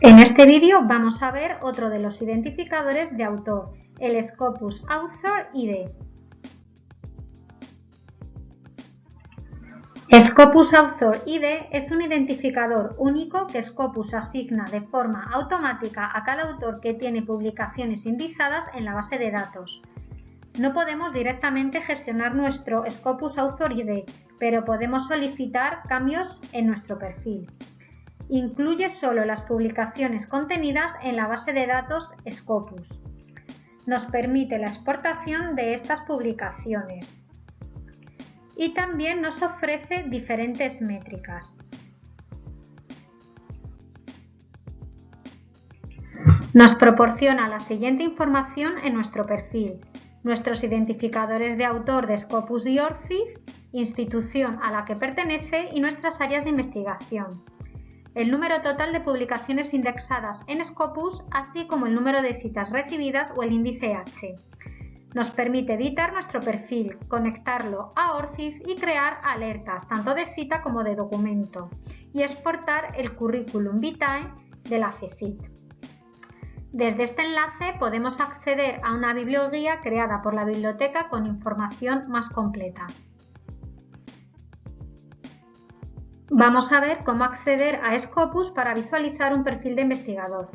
En este vídeo vamos a ver otro de los identificadores de autor, el Scopus Author ID. Scopus Author ID es un identificador único que Scopus asigna de forma automática a cada autor que tiene publicaciones indizadas en la base de datos. No podemos directamente gestionar nuestro Scopus Author ID, pero podemos solicitar cambios en nuestro perfil. Incluye solo las publicaciones contenidas en la base de datos Scopus. Nos permite la exportación de estas publicaciones. Y también nos ofrece diferentes métricas. Nos proporciona la siguiente información en nuestro perfil. Nuestros identificadores de autor de Scopus y ORCID, institución a la que pertenece y nuestras áreas de investigación el número total de publicaciones indexadas en Scopus, así como el número de citas recibidas o el índice H. Nos permite editar nuestro perfil, conectarlo a ORCID y crear alertas, tanto de cita como de documento, y exportar el currículum vitae de la FECIT. Desde este enlace podemos acceder a una biblioguía creada por la biblioteca con información más completa. Vamos a ver cómo acceder a Scopus para visualizar un perfil de investigador.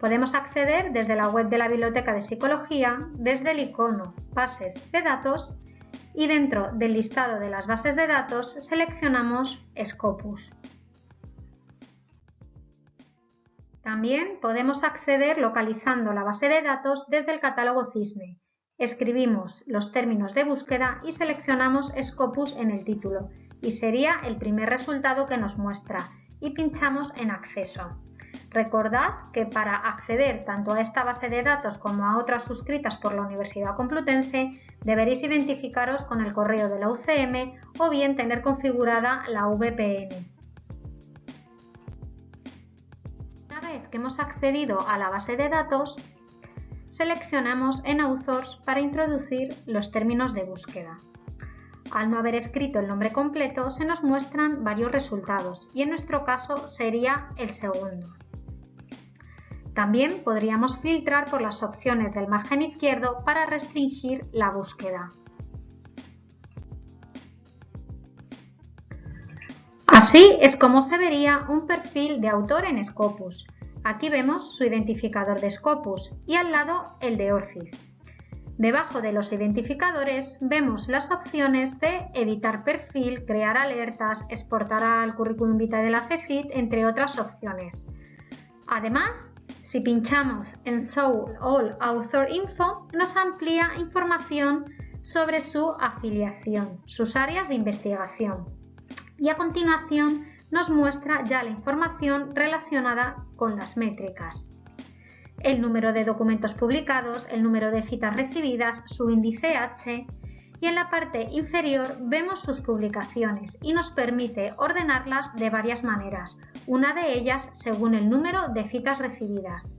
Podemos acceder desde la web de la Biblioteca de Psicología, desde el icono Bases de datos y dentro del listado de las bases de datos seleccionamos Scopus. También podemos acceder localizando la base de datos desde el catálogo CISNE. Escribimos los términos de búsqueda y seleccionamos Scopus en el título y sería el primer resultado que nos muestra y pinchamos en acceso. Recordad que para acceder tanto a esta base de datos como a otras suscritas por la Universidad Complutense deberéis identificaros con el correo de la UCM o bien tener configurada la VPN. Una vez que hemos accedido a la base de datos, seleccionamos en Authors para introducir los términos de búsqueda. Al no haber escrito el nombre completo se nos muestran varios resultados y en nuestro caso sería el segundo. También podríamos filtrar por las opciones del margen izquierdo para restringir la búsqueda. Así es como se vería un perfil de autor en Scopus. Aquí vemos su identificador de Scopus y al lado el de ORCID. Debajo de los identificadores vemos las opciones de editar perfil, crear alertas, exportar al currículum vitae de la FECIT, entre otras opciones. Además, si pinchamos en Show All Author Info, nos amplía información sobre su afiliación, sus áreas de investigación. Y a continuación nos muestra ya la información relacionada con las métricas el número de documentos publicados, el número de citas recibidas, su índice H y en la parte inferior vemos sus publicaciones y nos permite ordenarlas de varias maneras, una de ellas según el número de citas recibidas.